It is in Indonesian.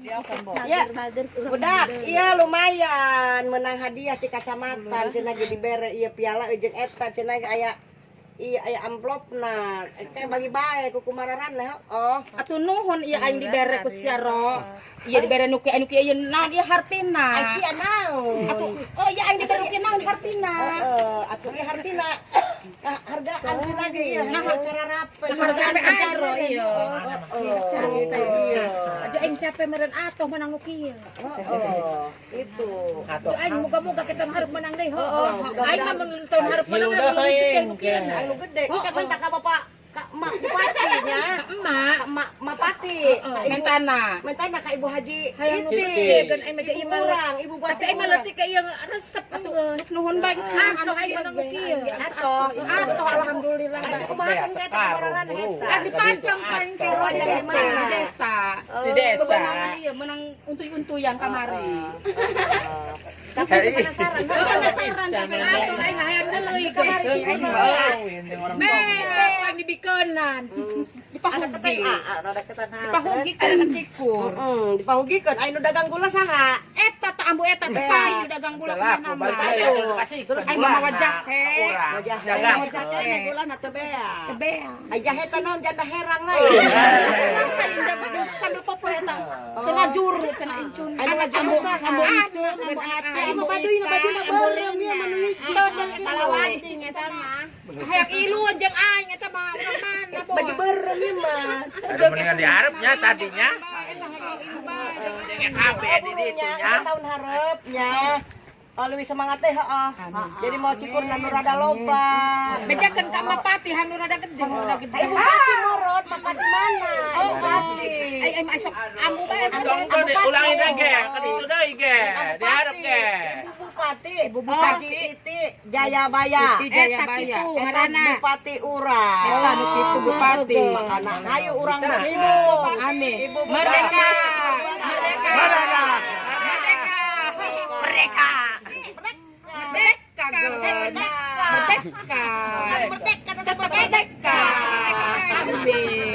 Ya, budak iya lumayan. Menang hadiah di kacamatan cena jadi bere iya piala jeung eta cena kayak iya ay amplop na kay bagi bae ko kumararan na oh ato nuhon iya ay libere ko siya ro iya libere nuki kay ano kay iya na iya hartina ay siya na ato oh iya ay libere kay na hartina oh ato iya hartina hargaan siya lagi iya na harcararap Harga hargaan siya ro iyo ato ang cape meren ato menang iya oh itu ato ay muga-muga kita harap menang day ho ay naman tahun harap manang nuki anu gede oh, kan minta oh. bapak Kak Mak Patinya. Emak. Mak Mak Pati. Mentana. Mentana Kak Ibu Haji. Hayang Nurti. Dan ai mega ibu orang, ibu buat. Tapi mah leutik kayak yang resep atau Geus nuhun bae geus anu ai mana nu kieu. Atoh, alhamdulillah. Kumaha kan eta kemaroran eta. Ah dipancong paling kero di desa. Di desa. Oh. Bebenangan ieu iya, menang untuy-untuyan oh, oh. kamari. Tapi penasaran. Penasaran sampai dibikenan dipahugi. Dipahugi kan cikku dipahugi kan? Ayo dagang gula sangat. eh ambu eta teh payu dagang bulan nama. Payu. Terus ai mah wajah teh. Dagang wajah bulan teh bea. Bea. Eta naon janda herang lain. Sambil popo eta. Cenah juru cenah incun. Anu ambu ambu incun ambu aceh ambu baduy na baduy na beuleum hiji. Eta mah. Hayang ilu aing eta mah urang mana. Baju berem mah. Ada mendingan di Arabnya tadinya. Kaya kabe di dito lebih semangat teh, oh. Jadi mau cikur nanurada lomba. Beda kan kak Mapati, hanurada gede, hanurada gede. Ibu Pati morot, Mapati mana? Oh, Pati. Ay, ay, masuk. Amu bae, Amu Ulangi deh, ge. Kan itu deh, ge. Diharap, ge. Bupati, Bupati Iti Jayabaya. Iti Jayabaya. Eta Bupati Ura. itu Bupati. Makana ayo urang minum. Amin. Merdeka. Merdeka. Merdeka. Merdeka. Merdeka. Merdeka. Merdeka. Merdeka. Merdeka.